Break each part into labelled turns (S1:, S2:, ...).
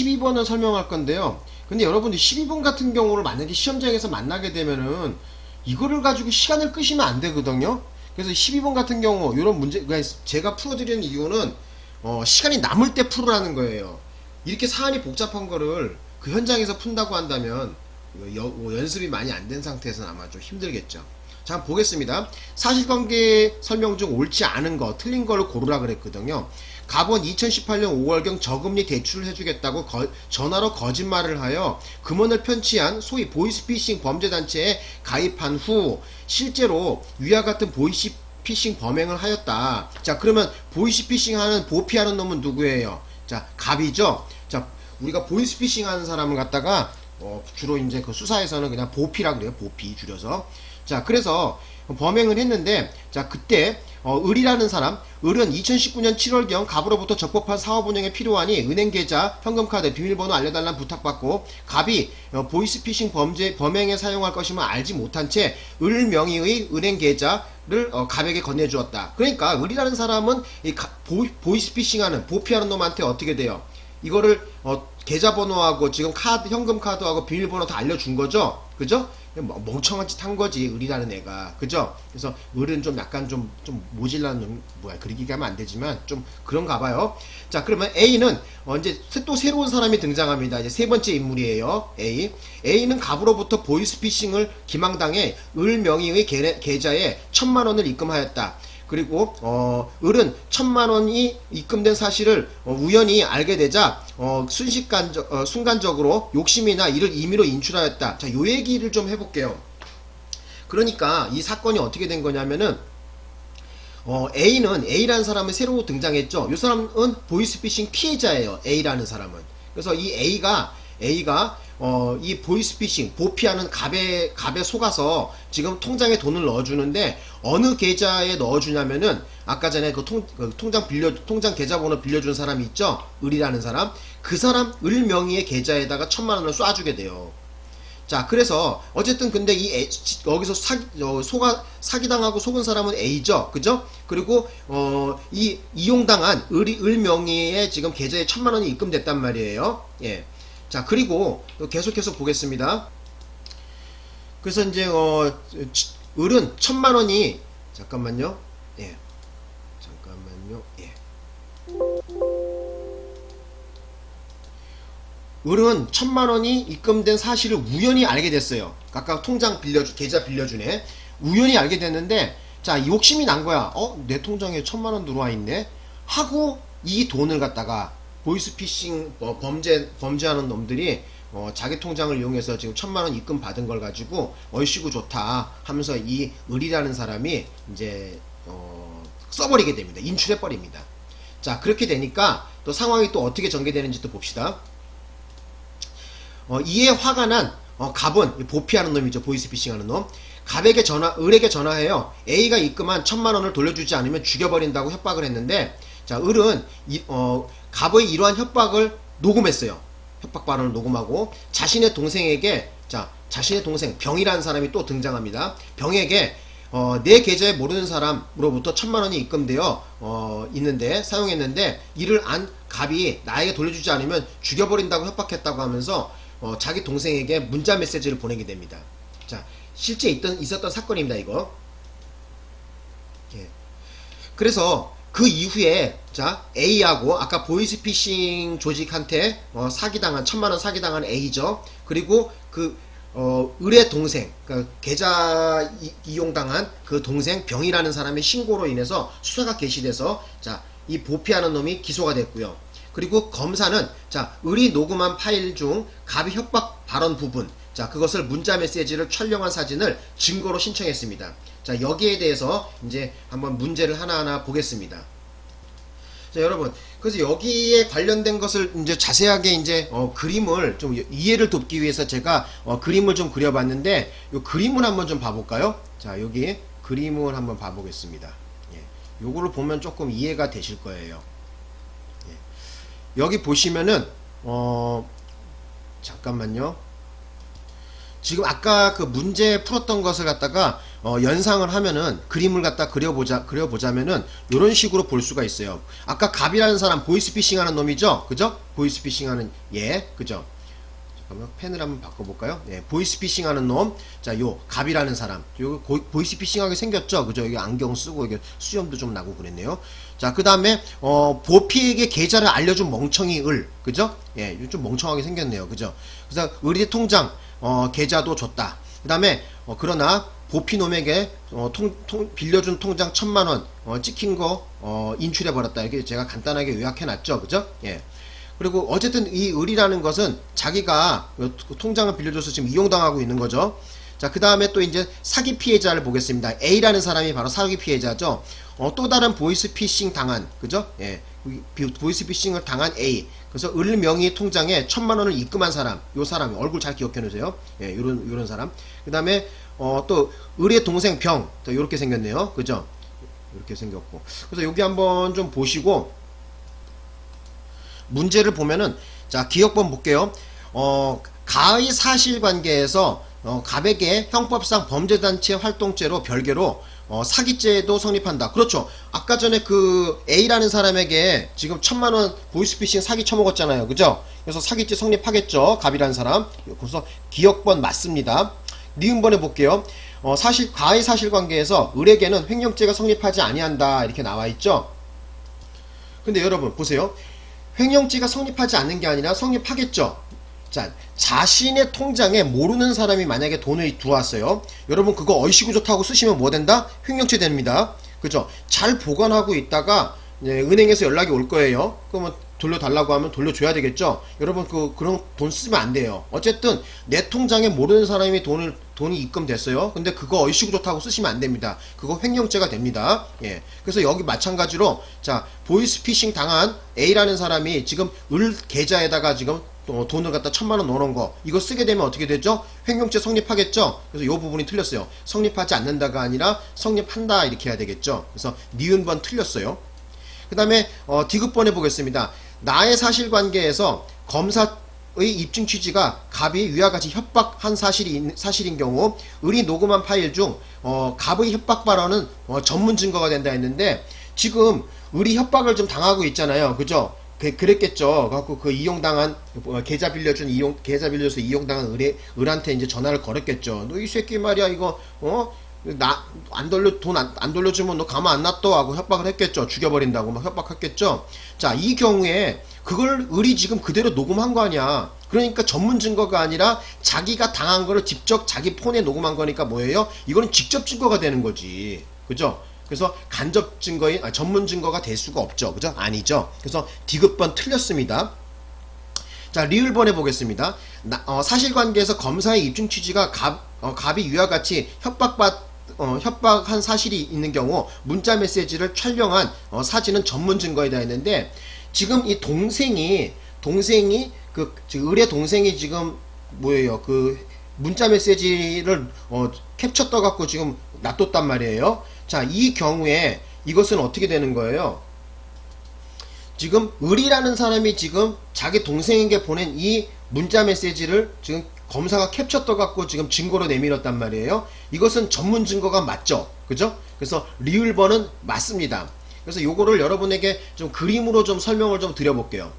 S1: 12번을 설명할 건데요. 근데 여러분들 12번 같은 경우를 만약에 시험장에서 만나게 되면은 이거를 가지고 시간을 끄시면 안 되거든요. 그래서 12번 같은 경우 이런 문제 그러니까 제가 풀어드리는 이유는 어, 시간이 남을 때 풀으라는 거예요. 이렇게 사안이 복잡한 거를 그 현장에서 푼다고 한다면 여- 뭐 연습이 많이 안 된 상태에서는 아마 좀 힘들겠죠. 자, 보겠습니다. 사실관계 설명 중 옳지 않은 거, 틀린 거를 고르라 그랬거든요. 갑은 2018년 5월경 저금리 대출을 해주겠다고 거- 전화로 거짓말을 하여 금원을 편취한 소위 보이스피싱 범죄단체에 가입한 후 실제로 위와 같은 보이스피싱 범행을 하였다. 자, 그러면 보이스피싱 하는 보피하는 놈은 누구예요? 자, 갑이죠? 자, 우리가 보이스피싱 하는 사람을 갖다가 어, 주로 이제 그 수사에서는 그냥 보피라 그래요. 보피 줄여서. 자, 그래서 범행을 했는데, 자, 그때, 어, 을이라는 사람, 을은 2019년 7월경 갑으로부터 적법한 사업 운영에 필요하니 은행 계좌, 현금카드, 비밀번호 알려달라는 부탁받고, 갑이 어, 보이스피싱 범죄, 범행에 사용할 것임을 알지 못한 채, 을 명의의 은행 계좌를 어, 갑에게 건네주었다. 그러니까, 을이라는 사람은 이 가- 보이, 보이스피싱하는, 보피하는 놈한테 어떻게 돼요? 이거를 어, 계좌번호하고 지금 카드 현금 카드하고 비밀번호 다 알려준 거죠 그죠? 뭐 멍청한 짓 한 거지 을이라는 애가. 그죠? 그래서 을은 좀 약간 좀 좀 모질라는 놈 뭐야 그리기 하면 안 되지만 좀 그런가 봐요. 자 그러면 A는 어, 이제 또 새로운 사람이 등장합니다. 이제 세 번째 인물이에요 A. A는 갑으로부터 보이스피싱을 기망당해 을 명의의 계, 계좌에 천만 원을 입금하였다 그리고 어, 을은 천만 원이 입금된 사실을 어, 우연히 알게 되자 어, 순식간 어, 순간적으로 욕심이나 이를 임의로 인출하였다. 자, 요 얘기를 좀 해볼게요. 그러니까 이 사건이 어떻게 된 거냐면은 어, A는 A라는 사람이 새로 등장했죠. 이 사람은 보이스피싱 피해자예요. A라는 사람은. 그래서 이 A가 A가 어, 이 보이스피싱 보피하는 갑에 갑에 속아서 지금 통장에 돈을 넣어주는데 어느 계좌에 넣어주냐면은 아까 전에 그, 통, 그 통장 빌려 통장 계좌번호 빌려준 사람이 있죠. 을이라는 사람 그 사람 을 명의의 계좌에다가 천만 원을 쏴주게 돼요. 자, 그래서 어쨌든 근데 이 A, 여기서 사기 어, 속아 사기당하고 속은 사람은 A죠, 그죠? 그리고 어, 이 이용당한 을, 을 명의의 지금 계좌에 천만 원이 입금됐단 말이에요. 예. 자, 그리고 계속해서 보겠습니다. 그래서 이제 어, 치- 을은 천만 원이 잠깐만요. 예. 잠깐만요. 예. 을은 천만 원이 입금된 사실을 우연히 알게 됐어요. 아까 통장 빌려주, 계좌 빌려주네. 우연히 알게 됐는데, 자, 욕심이 난 거야. 어, 내 통장에 천만 원 들어와 있네? 하고, 이 돈을 갖다가, 보이스피싱 어, 범죄, 범죄하는 놈들이, 어, 자기 통장을 이용해서 지금 천만 원 입금 받은 걸 가지고, 얼씨구 좋다 하면서 이 을이라는 사람이, 이제, 어, 써버리게 됩니다. 인출해 버립니다. 자, 그렇게 되니까, 또 상황이 또 어떻게 전개되는지 또 봅시다. 어, 이에 화가 난 어, 갑은 보피하는 놈이죠 보이스피싱하는 놈 갑에게 전화 을에게 전화해요 A가 입금한 천만 원을 돌려주지 않으면 죽여버린다고 협박을 했는데 자 을은 이, 어, 갑의 이러한 협박을 녹음했어요 협박 발언을 녹음하고 자신의 동생에게 자 자신의 동생 병이라는 사람이 또 등장합니다 병에게 어, 내 계좌에 모르는 사람으로부터 천만 원이 입금되어 어, 있는데 사용했는데 이를 안 갑이 나에게 돌려주지 않으면 죽여버린다고 협박했다고 하면서 어, 자기 동생에게 문자 메시지를 보내게 됩니다. 자, 실제 있던 있었던 사건입니다. 이거. 예. 그래서 그 이후에 자 A하고 아까 보이스피싱 조직한테 어, 사기당한 천만 원 사기당한 A죠. 그리고 그 어, 을의 동생, 그러니까 계좌 이- 이용당한 그 동생 병이라는 사람의 신고로 인해서 수사가 개시돼서 자, 이 보피하는 놈이 기소가 됐고요. 그리고 검사는 자, 을이 녹음한 파일 중 갑의 협박 발언 부분, 자, 그것을 문자 메시지를 촬영한 사진을 증거로 신청했습니다. 자, 여기에 대해서 이제 한번 문제를 하나하나 보겠습니다. 자, 여러분. 그래서 여기에 관련된 것을 이제 자세하게 이제 어, 그림을 좀 이해를 돕기 위해서 제가 어, 그림을 좀 그려봤는데 요 그림을 한번 좀 봐볼까요? 자, 여기 그림을 한번 봐보겠습니다. 예. 요거를 보면 조금 이해가 되실 거예요. 예. 여기 보시면은 어 잠깐만요. 지금 아까 그 문제 풀었던 것을 갖다가 어, 연상을 하면은 그림을 갖다 그려보자 그려보자면은 이런 식으로 볼 수가 있어요. 아까 갑이라는 사람 보이스피싱하는 놈이죠, 그죠? 보이스피싱하는 얘, 그죠? 잠깐만 펜을 한번 바꿔볼까요? 예, 보이스피싱하는 놈, 자, 요 갑이라는 사람, 요 고- 보이스피싱하게 생겼죠, 그죠? 여기 안경 쓰고 이게 수염도 좀 나고 그랬네요. 자, 그 다음에 어, 보피에게 계좌를 알려준 멍청이 을, 그죠? 예, 좀 멍청하게 생겼네요, 그죠? 그래서 의리 통장 어, 계좌도 줬다. 그 다음에 어, 그러나 보피놈에게 어, 통, 통- 빌려준 통장 천만원 어, 찍힌 거 어, 인출해버렸다. 이렇게 제가 간단하게 요약해놨죠. 그죠? 예. 그리고 어쨌든 이 을이라는 것은 자기가 요 통장을 빌려줘서 지금 이용당하고 있는 거죠. 자, 그 다음에 또 이제 사기 피해자를 보겠습니다. A라는 사람이 바로 사기 피해자죠. 어, 또 다른 보이스피싱 당한, 그죠? 예. 비- 보이스피싱을 당한 A. 그래서 을 명의 통장에 천만 원을 입금한 사람, 요 사람, 얼굴 잘 기억해 놓으세요. 예, 요런, 요런 사람. 그 다음에, 어, 또, 을의 동생 병. 또 요렇게 생겼네요. 그죠? 이렇게 생겼고. 그래서 여기 한번 좀 보시고, 문제를 보면은 자 기억번 볼게요. 어 가의 사실관계에서 어, 갑에게 형법상 범죄단체 활동죄로 별개로 어, 사기죄도 성립한다. 그렇죠. 아까 전에 그 A라는 사람에게 지금 천만원 보이스피싱 사기 쳐먹었잖아요. 그죠? 그래서 사기죄 성립하겠죠. 갑이라는 사람. 그래서 기억번 맞습니다. 니은번에 볼게요. 어, 사실 가의 사실관계에서 을에게는 횡령죄가 성립하지 아니한다. 이렇게 나와 있죠. 근데 여러분 보세요. 횡령죄가 성립하지 않는 게 아니라 성립하겠죠. 자, 자신의 통장에 모르는 사람이 만약에 돈을 들어왔어요. 여러분 그거 얼씨구 좋다고 쓰시면 뭐 된다? 횡령죄 됩니다. 그죠? 잘 보관하고 있다가 예, 은행에서 연락이 올 거예요. 그러면 돌려달라고 하면 돌려줘야 되겠죠. 여러분 그 그런 돈 쓰면 안 돼요. 어쨌든 내 통장에 모르는 사람이 돈을 돈이 입금됐어요. 근데 그거 얼씨구 좋다고 쓰시면 안 됩니다. 그거 횡령죄가 됩니다. 예. 그래서 여기 마찬가지로 자 보이스피싱 당한 A라는 사람이 지금 을 계좌에다가 지금 또 돈을 갖다 천만 원 넣어놓은 거 이거 쓰게 되면 어떻게 되죠? 횡령죄 성립하겠죠? 그래서 이 부분이 틀렸어요. 성립하지 않는다가 아니라 성립한다 이렇게 해야 되겠죠? 그래서 니은번 틀렸어요. 그 다음에 어, 디귿번 해보겠습니다. 나의 사실관계에서 검사 의 입증 취지가 갑이 위와 같이 협박한 사실이 있- 사실인 경우 을이 녹음한 파일 중 어, 갑의 협박 발언은 어, 전문 증거가 된다 했는데 지금 을이 협박을 좀 당하고 있잖아요. 그죠? 그, 그랬겠죠. 갖고 그 이용당한 어, 계좌 빌려준 이용 계좌 빌려서 이용당한 을에 을한테 이제 전화를 걸었겠죠. 너 이 새끼 말이야 이거 어? 나 안 돌려 돈안 돌려주면 너 가만 안 놔둬 하고 협박을 했겠죠. 죽여버린다고 막 협박했겠죠. 자 이 경우에 그걸 을이 지금 그대로 녹음한 거 아니야. 그러니까 전문 증거가 아니라 자기가 당한 거를 직접 자기 폰에 녹음한 거니까 뭐예요? 이거는 직접 증거가 되는 거지. 그죠? 그래서 간접 증거인 아, 전문 증거가 될 수가 없죠. 그죠? 아니죠. 그래서 디귿번 틀렸습니다. 자, 리을번 해보겠습니다. 나- 어, 사실관계에서 검사의 입증 취지가 갑, 어, 갑이 위와 같이 협박받, 어, 협박한 사실이 있는 경우 문자 메시지를 촬영한 어, 사진은 전문 증거이다 했는데 지금 이 동생이 동생이 그 을의 동생이 지금 뭐예요 그 문자 메시지를 어, 캡처 떠갖고 지금 놔뒀단 말이에요. 자, 이 경우에 이것은 어떻게 되는 거예요? 지금 을이라는 사람이 지금 자기 동생에게 보낸 이 문자 메시지를 지금 검사가 캡처 떠갖고 지금 증거로 내밀었단 말이에요. 이것은 전문 증거가 맞죠? 그죠? 그래서 리을번은 맞습니다. 그래서 요거를 여러분에게 좀 그림으로 좀 설명을 좀 드려볼게요.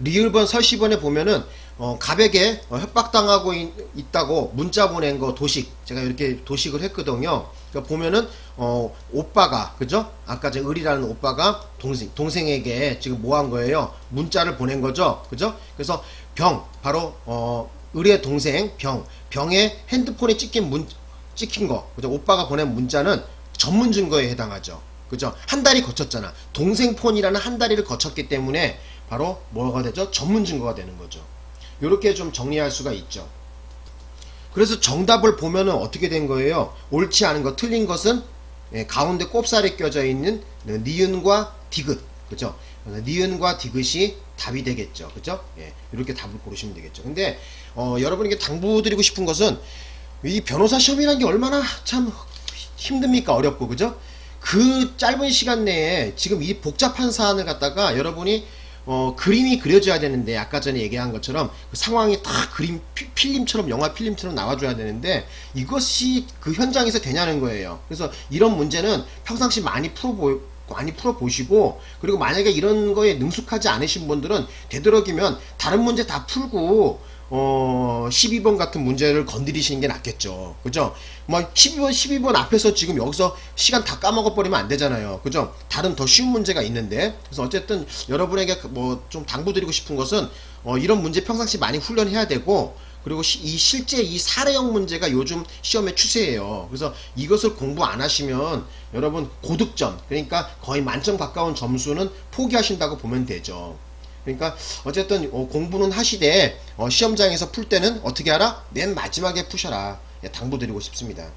S1: 리을번 설시번에 보면은 어, 갑에게 어, 협박당하고 있, 있다고 문자 보낸 거 도식 제가 이렇게 도식을 했거든요. 그러니까 보면은 어, 오빠가 그죠? 아까 제 을이라는 오빠가 동생 동생에게 지금 뭐 한 거예요? 문자를 보낸 거죠, 그죠? 그래서 병 바로 어, 을의 동생 병 병의 핸드폰에 찍힌 문 찍힌 거 그죠? 오빠가 보낸 문자는 전문 증거에 해당하죠. 그죠? 한 달이 거쳤잖아. 동생 폰이라는 한 다리를 거쳤기 때문에 바로 뭐가 되죠? 전문 증거가 되는 거죠. 이렇게 좀 정리할 수가 있죠. 그래서 정답을 보면은 어떻게 된 거예요? 옳지 않은 거, 틀린 것은 예, 가운데 꼽살이 껴져 있는 니은과 디귿, 그죠? 니은과 디귿이 답이 되겠죠, 그죠? 예, 이렇게 답을 고르시면 되겠죠. 근데 어, 여러분에게 당부드리고 싶은 것은 이 변호사 시험이라는 게 얼마나 참 힘듭니까? 어렵고, 그죠? 그 짧은 시간 내에 지금 이 복잡한 사안을 갖다가 여러분이 어, 그림이 그려져야 되는데 아까 전에 얘기한 것처럼 그 상황이 다 그림 피- 필름처럼 영화 필름처럼 나와줘야 되는데 이것이 그 현장에서 되냐는 거예요. 그래서 이런 문제는 평상시 많이 풀어보 많이 풀어보시고 그리고 만약에 이런 거에 능숙하지 않으신 분들은 되도록이면 다른 문제 다 풀고 어 12번 같은 문제를 건드리시는 게 낫겠죠. 그죠? 뭐 12번 12번 앞에서 지금 여기서 시간 다 까먹어 버리면 안 되잖아요. 그죠? 다른 더 쉬운 문제가 있는데 그래서 어쨌든 여러분에게 뭐 좀 당부드리고 싶은 것은 어 이런 문제 평상시 많이 훈련해야 되고 그리고 시- 이 실제 이 사례형 문제가 요즘 시험의 추세예요. 그래서 이것을 공부 안 하시면 여러분 고득점 그러니까 거의 만점 가까운 점수는 포기하신다고 보면 되죠. 그러니까 어쨌든 어, 공부는 하시되 어, 시험장에서 풀 때는 어떻게 하라? 맨 마지막에 푸셔라. 예, 당부드리고 싶습니다.